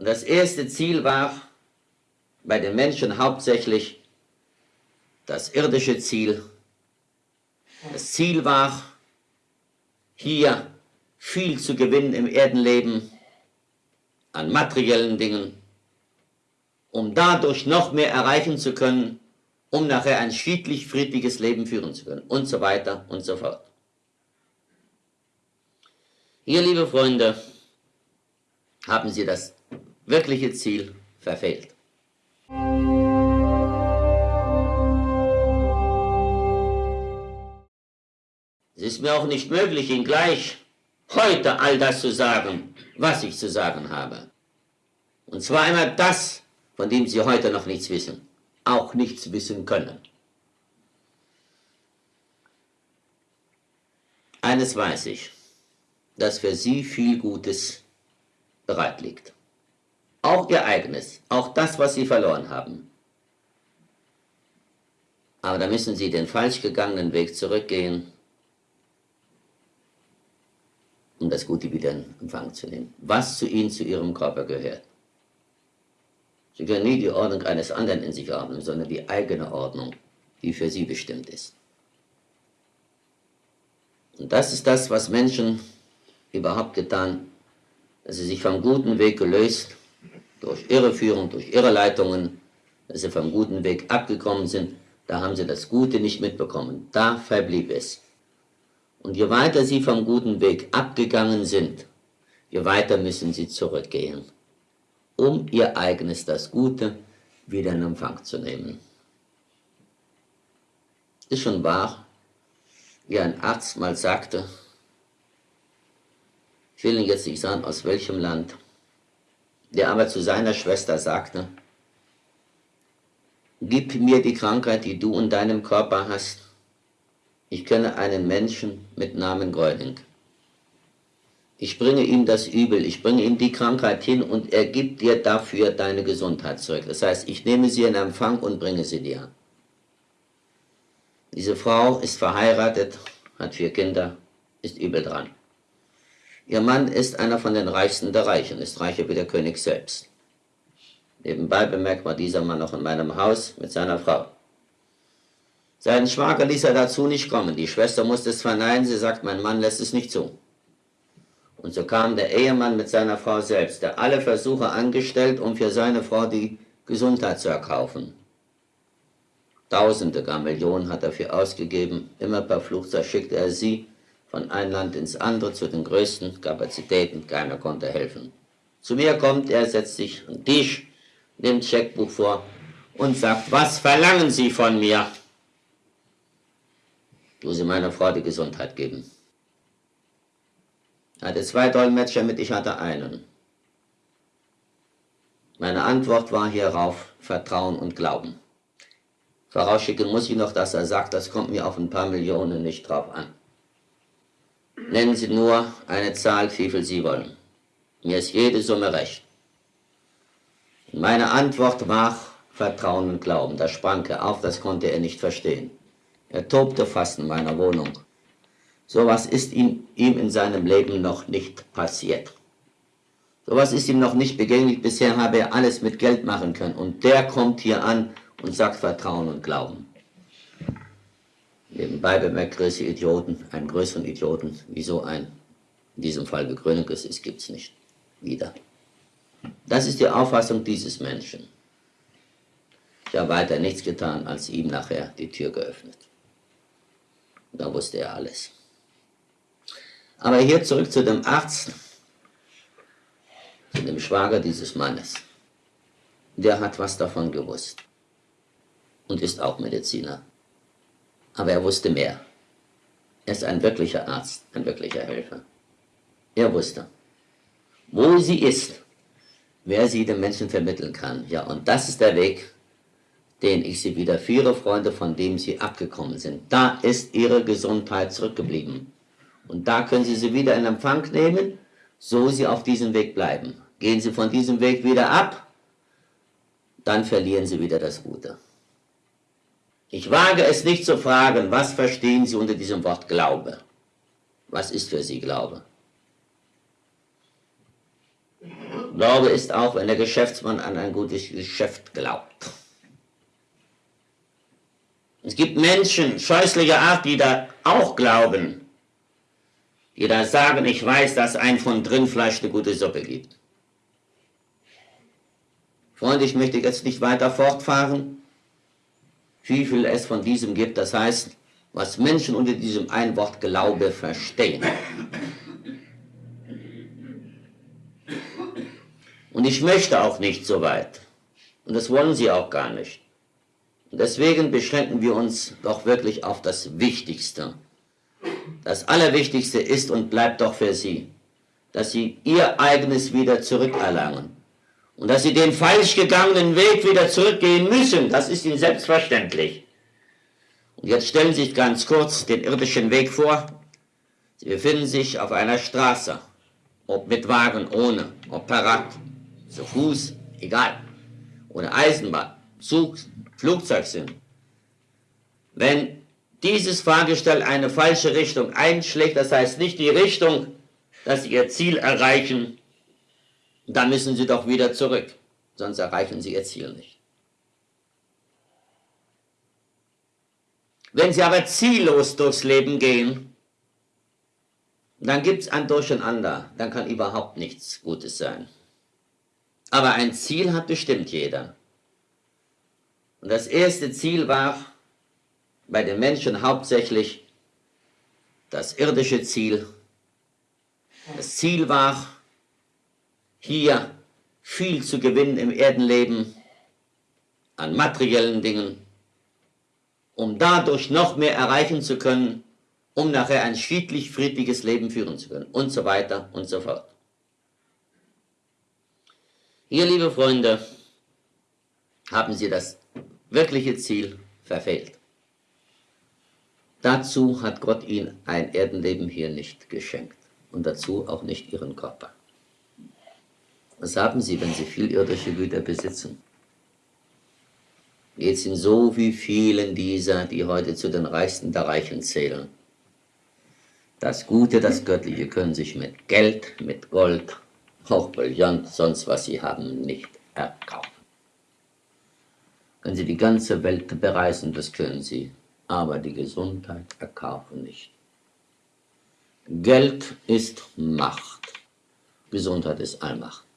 Und das erste Ziel war bei den Menschen hauptsächlich das irdische Ziel. Das Ziel war, hier viel zu gewinnen im Erdenleben an materiellen Dingen, um dadurch noch mehr erreichen zu können, um nachher ein friedlich, friedliches Leben führen zu können und so weiter und so fort. Hier, liebe Freunde, haben Sie das wirkliche Ziel verfehlt. Es ist mir auch nicht möglich, Ihnen gleich heute all das zu sagen, was ich zu sagen habe. Und zwar einmal das, von dem Sie heute noch nichts wissen, auch nichts wissen können. Eines weiß ich, dass für Sie viel Gutes bereit liegt. Auch Ihr eigenes, auch das, was Sie verloren haben. Aber da müssen Sie den falsch gegangenen Weg zurückgehen, um das Gute wieder in Empfang zu nehmen. Was zu Ihnen, zu Ihrem Körper gehört. Sie können nie die Ordnung eines anderen in sich haben, sondern die eigene Ordnung, die für sie bestimmt ist. Und das ist das, was Menschen überhaupt getan, dass sie sich vom guten Weg gelöst, durch Irreführung, durch Irreleitungen, dass sie vom guten Weg abgekommen sind, da haben sie das Gute nicht mitbekommen. Da verblieb es. Und je weiter sie vom guten Weg abgegangen sind, je weiter müssen sie zurückgehen um ihr eigenes, das Gute, wieder in Empfang zu nehmen. Ist schon wahr, wie ein Arzt mal sagte, ich will Ihnen jetzt nicht sagen, aus welchem Land, der aber zu seiner Schwester sagte, gib mir die Krankheit, die du in deinem Körper hast. Ich kenne einen Menschen mit Namen Gröning. Ich bringe ihm das Übel, ich bringe ihm die Krankheit hin und er gibt dir dafür deine Gesundheit zurück. Das heißt, ich nehme sie in Empfang und bringe sie dir. Diese Frau ist verheiratet, hat vier Kinder, ist übel dran. Ihr Mann ist einer von den Reichsten der Reichen, ist reicher wie der König selbst. Nebenbei bemerkt war dieser Mann noch in meinem Haus mit seiner Frau. Seinen Schwager ließ er dazu nicht kommen. Die Schwester musste es verneinen, sie sagt, mein Mann lässt es nicht zu. Und so kam der Ehemann mit seiner Frau selbst, der alle Versuche angestellt, um für seine Frau die Gesundheit zu erkaufen. Tausende, gar Millionen hat er für ausgegeben. Immer per Flugzeug schickte er sie von einem Land ins andere zu den größten Kapazitäten. Keiner konnte helfen. Zu mir kommt er, setzt sich an den Tisch, nimmt Scheckbuch vor und sagt, was verlangen Sie von mir? Du sie meiner Frau die Gesundheit geben. Er hatte zwei Dolmetscher mit, ich hatte einen. Meine Antwort war hierauf Vertrauen und Glauben. Vorausschicken muss ich noch, dass er sagt, das kommt mir auf ein paar Millionen nicht drauf an. Nennen Sie nur eine Zahl, wie viel Sie wollen. Mir ist jede Summe recht. Meine Antwort war Vertrauen und Glauben. Da sprang er auf, das konnte er nicht verstehen. Er tobte fast in meiner Wohnung. Sowas ist ihm, ihm in seinem Leben noch nicht passiert. Sowas ist ihm noch nicht begänglich. Bisher habe er alles mit Geld machen können. Und der kommt hier an und sagt Vertrauen und Glauben. Nebenbei bemerkt größere Idioten, einen größeren Idioten, wie so ein, in diesem Fall Begründungs ist, gibt es nicht wieder. Das ist die Auffassung dieses Menschen. Ich habe weiter nichts getan, als ihm nachher die Tür geöffnet. Da wusste er alles. Aber hier zurück zu dem Arzt, zu dem Schwager dieses Mannes. Der hat was davon gewusst und ist auch Mediziner. Aber er wusste mehr. Er ist ein wirklicher Arzt, ein wirklicher Helfer. Er wusste, wo sie ist, wer sie den Menschen vermitteln kann. Ja, und das ist der Weg, den ich sie wieder führe, Freunde, von dem sie abgekommen sind. Da ist ihre Gesundheit zurückgeblieben. Und da können Sie sie wieder in Empfang nehmen, so Sie auf diesem Weg bleiben. Gehen Sie von diesem Weg wieder ab, dann verlieren Sie wieder das Gute. Ich wage es nicht zu fragen, was verstehen Sie unter diesem Wort Glaube? Was ist für Sie Glaube? Glaube ist auch, wenn der Geschäftsmann an ein gutes Geschäft glaubt. Es gibt Menschen scheußlicher Art, die da auch glauben, die da sagen, ich weiß, dass ein von Rindfleisch eine gute Suppe gibt. Freunde, ich möchte jetzt nicht weiter fortfahren, wie viel es von diesem gibt, das heißt, was Menschen unter diesem ein Wort Glaube verstehen. Und ich möchte auch nicht so weit. Und das wollen sie auch gar nicht. Und deswegen beschränken wir uns doch wirklich auf das Wichtigste. Das Allerwichtigste ist und bleibt doch für sie, dass sie ihr eigenes wieder zurückerlangen. Und dass sie den falsch gegangenen Weg wieder zurückgehen müssen, das ist ihnen selbstverständlich. Und jetzt stellen Sie sich ganz kurz den irdischen Weg vor. Sie befinden sich auf einer Straße, ob mit Wagen, ohne, ob per Rad, zu Fuß, egal, ohne Eisenbahn, Zug, Flugzeug sind. Wenn dieses Fahrgestell eine falsche Richtung einschlägt, das heißt nicht die Richtung, dass Sie Ihr Ziel erreichen, dann müssen Sie doch wieder zurück, sonst erreichen Sie Ihr Ziel nicht. Wenn Sie aber ziellos durchs Leben gehen, dann gibt es ein Durcheinander, dann kann überhaupt nichts Gutes sein. Aber ein Ziel hat bestimmt jeder. Und das erste Ziel war bei den Menschen hauptsächlich das irdische Ziel. Das Ziel war, hier viel zu gewinnen im Erdenleben an materiellen Dingen, um dadurch noch mehr erreichen zu können, um nachher ein friedlich, friedliches Leben führen zu können und so weiter und so fort. Hier, liebe Freunde, haben Sie das wirkliche Ziel verfehlt. Dazu hat Gott Ihnen ein Erdenleben hier nicht geschenkt und dazu auch nicht Ihren Körper. Was haben Sie, wenn Sie viel irdische Güter besitzen? Es Ihnen so wie vielen dieser, die heute zu den Reichsten der Reichen zählen. Das Gute, das Göttliche können sich mit Geld, mit Gold, auch Brillant, sonst was sie haben, nicht erkaufen. Können sie die ganze Welt bereisen, das können sie, aber die Gesundheit erkaufen nicht. Geld ist Macht, Gesundheit ist Allmacht.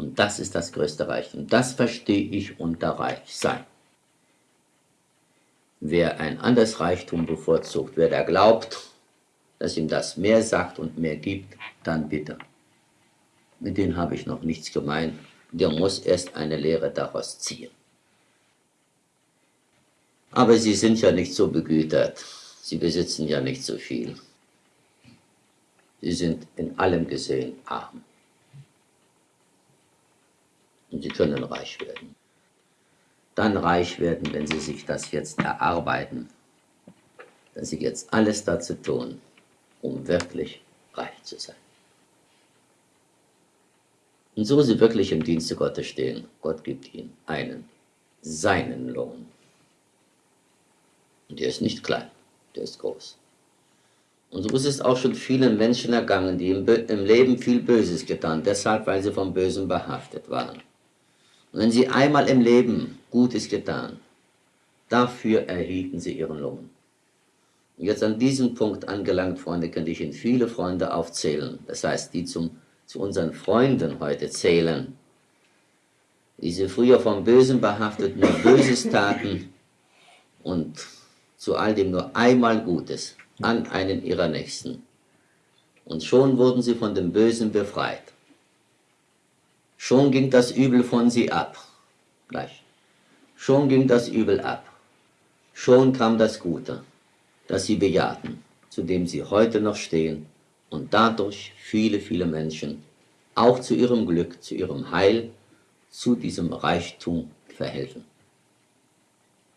Und das ist das größte Reichtum. Das verstehe ich unter Reichsein. Wer ein anderes Reichtum bevorzugt, wer da glaubt, dass ihm das mehr sagt und mehr gibt, dann bitte mit denen habe ich noch nichts gemeint. Der muss erst eine Lehre daraus ziehen. Aber sie sind ja nicht so begütert. Sie besitzen ja nicht so viel. Sie sind in allem gesehen arm. Und sie können reich werden. Dann reich werden, wenn sie sich das jetzt erarbeiten, dass sie jetzt alles dazu tun, um wirklich reich zu sein. Und so sie wirklich im Dienste Gottes stehen, Gott gibt ihnen einen, seinen Lohn. Und der ist nicht klein, der ist groß. Und so ist es auch schon vielen Menschen ergangen, die im, Leben viel Böses getan, deshalb, weil sie vom Bösen behaftet waren. Wenn sie einmal im Leben Gutes getan, dafür erhielten sie ihren Lohn. Und jetzt an diesem Punkt angelangt, Freunde, könnte ich Ihnen viele Freunde aufzählen, das heißt, die zum zu unseren Freunden heute zählen, die sie früher vom Bösen behaftet, nur Böses taten und zu all dem nur einmal Gutes an einen ihrer Nächsten. Und schon wurden sie von dem Bösen befreit. Schon ging das Übel von sie ab. Gleich. Schon ging das Übel ab. Schon kam das Gute, das sie bejahten, zu dem sie heute noch stehen und dadurch viele, viele Menschen auch zu ihrem Glück, zu ihrem Heil, zu diesem Reichtum verhelfen,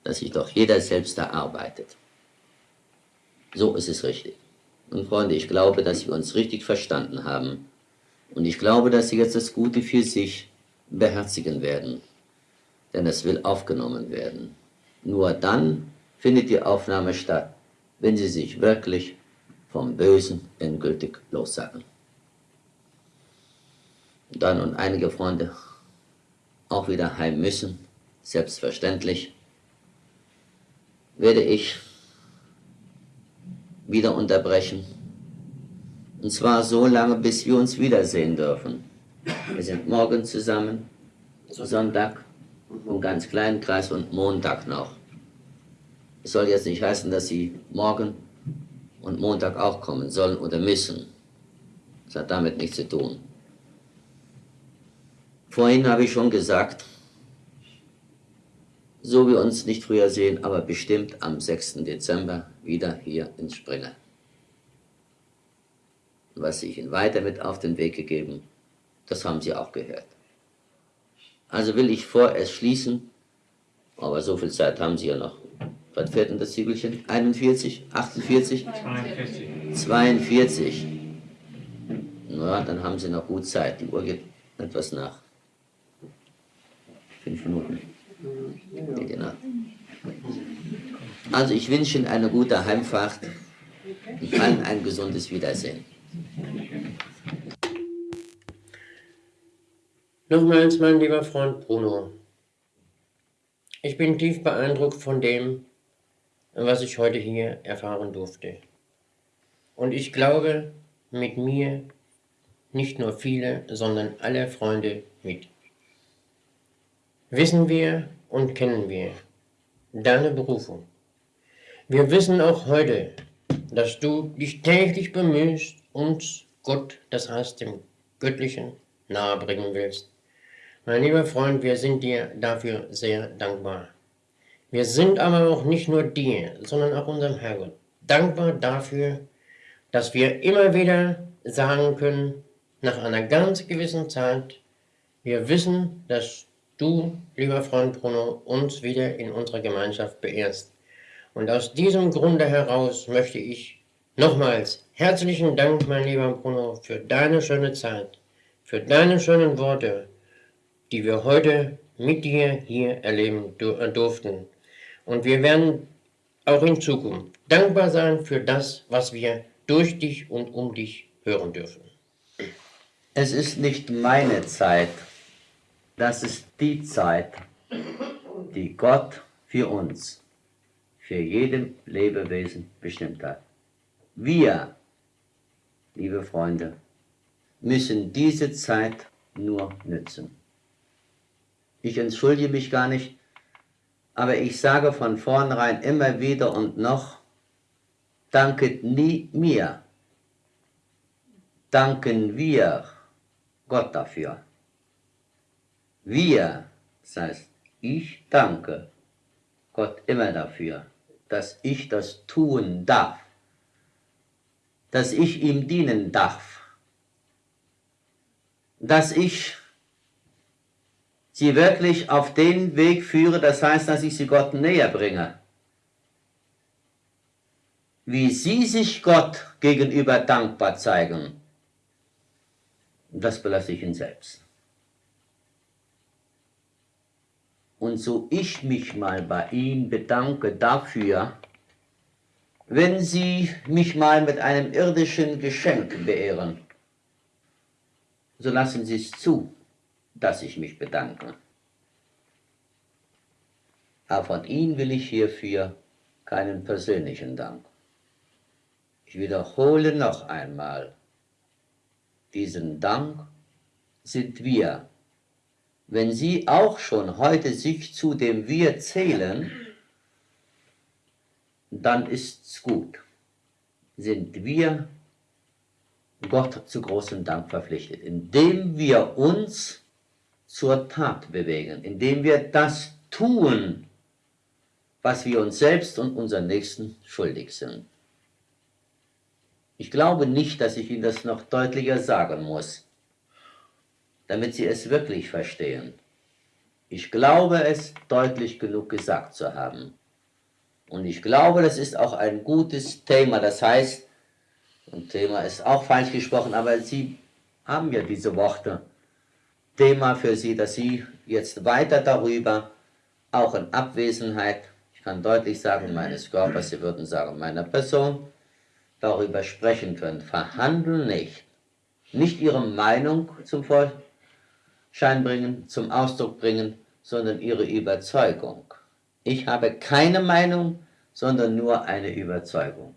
dass sich doch jeder selbst erarbeitet. So ist es richtig. Und Freunde, ich glaube, dass wir uns richtig verstanden haben. Und ich glaube, dass Sie jetzt das Gute für sich beherzigen werden. Denn es will aufgenommen werden. Nur dann findet die Aufnahme statt, wenn Sie sich wirklich vom Bösen endgültig lossagen. da nun einige Freunde auch wieder heim müssen, selbstverständlich, werde ich wieder unterbrechen. Und zwar so lange, bis wir uns wiedersehen dürfen. Wir sind morgen zusammen, Sonntag, im ganz kleinen Kreis und Montag noch. Es soll jetzt nicht heißen, dass Sie morgen und Montag auch kommen sollen oder müssen. Das hat damit nichts zu tun. Vorhin habe ich schon gesagt, so wir uns nicht früher sehen, aber bestimmt am 6. Dezember wieder hier in Springer. Was ich Ihnen weiter mit auf den Weg gegeben, das haben Sie auch gehört. Also will ich vorerst schließen, aber so viel Zeit haben Sie ja noch. Was fährt denn das Ziegelchen? 41? 48? 42. 42. Na, dann haben Sie noch gut Zeit. Die Uhr geht etwas nach. Fünf Minuten. Ja, genau. Also ich wünsche Ihnen eine gute Heimfahrt und allen ein gesundes Wiedersehen. Nochmals, mein lieber Freund Bruno, ich bin tief beeindruckt von dem, was ich heute hier erfahren durfte. Und ich glaube, mit mir nicht nur viele, sondern alle Freunde mit wissen wir und kennen wir deine Berufung. Wir wissen auch heute, dass du dich täglich bemühst, uns Gott, das heißt dem Göttlichen, nahebringen willst. Mein lieber Freund, wir sind dir dafür sehr dankbar. Wir sind aber auch nicht nur dir, sondern auch unserem Herrgott dankbar dafür, dass wir immer wieder sagen können, nach einer ganz gewissen Zeit, wir wissen, dass du, lieber Freund Bruno, uns wieder in unserer Gemeinschaft beehrst. Und aus diesem Grunde heraus möchte ich nochmals herzlichen Dank, mein lieber Bruno, für deine schöne Zeit, für deine schönen Worte, die wir heute mit dir hier erleben äh, durften. Und wir werden auch in Zukunft dankbar sein für das, was wir durch dich und um dich hören dürfen. Es ist nicht meine Zeit, das ist die Zeit, die Gott für uns, für jedem Lebewesen bestimmt hat. Wir, liebe Freunde, müssen diese Zeit nur nützen. Ich entschuldige mich gar nicht, aber ich sage von vornherein immer wieder und noch, danket nie mir, danken wir Gott dafür. Wir, das heißt, ich danke Gott immer dafür, dass ich das tun darf, dass ich ihm dienen darf, dass ich sie wirklich auf den Weg führe, das heißt, dass ich sie Gott näher bringe. Wie sie sich Gott gegenüber dankbar zeigen, das belasse ich ihn selbst. Und so ich mich mal bei ihm bedanke dafür, wenn Sie mich mal mit einem irdischen Geschenk beehren, so lassen Sie es zu, dass ich mich bedanke. Aber von Ihnen will ich hierfür keinen persönlichen Dank. Ich wiederhole noch einmal, diesen Dank sind wir wenn Sie auch schon heute sich zu dem Wir zählen, dann ist's gut. Sind wir Gott zu großem Dank verpflichtet, indem wir uns zur Tat bewegen, indem wir das tun, was wir uns selbst und unseren Nächsten schuldig sind. Ich glaube nicht, dass ich Ihnen das noch deutlicher sagen muss damit Sie es wirklich verstehen. Ich glaube es deutlich genug gesagt zu haben. Und ich glaube, das ist auch ein gutes Thema. Das heißt, ein Thema ist auch falsch gesprochen, aber Sie haben ja diese Worte. Thema für Sie, dass Sie jetzt weiter darüber, auch in Abwesenheit, ich kann deutlich sagen, meines Körpers, Sie würden sagen, meiner Person, darüber sprechen können. Verhandeln nicht. Nicht Ihre Meinung zum Volk Schein bringen, zum Ausdruck bringen, sondern ihre Überzeugung. Ich habe keine Meinung, sondern nur eine Überzeugung.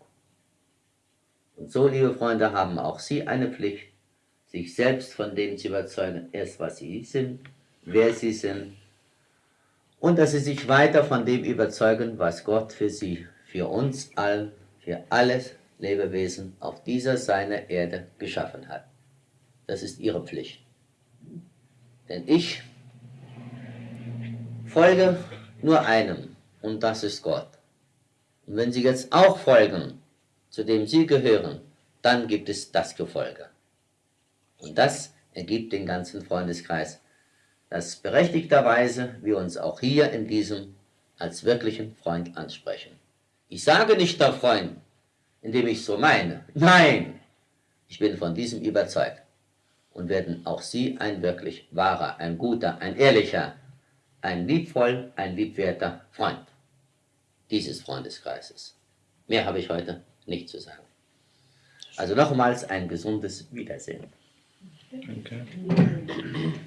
Und so, liebe Freunde, haben auch Sie eine Pflicht, sich selbst von dem zu überzeugen, erst was Sie sind, wer Sie sind, und dass Sie sich weiter von dem überzeugen, was Gott für Sie, für uns allen, für alles Lebewesen auf dieser seiner Erde geschaffen hat. Das ist Ihre Pflicht. Denn ich folge nur einem, und das ist Gott. Und wenn Sie jetzt auch folgen, zu dem Sie gehören, dann gibt es das Gefolge. Und das ergibt den ganzen Freundeskreis, dass berechtigterweise wir uns auch hier in diesem als wirklichen Freund ansprechen. Ich sage nicht der Freund, indem ich so meine. Nein, ich bin von diesem überzeugt. Und werden auch Sie ein wirklich wahrer, ein guter, ein ehrlicher, ein liebvoll, ein liebwerter Freund dieses Freundeskreises. Mehr habe ich heute nicht zu sagen. Also nochmals ein gesundes Wiedersehen. Okay.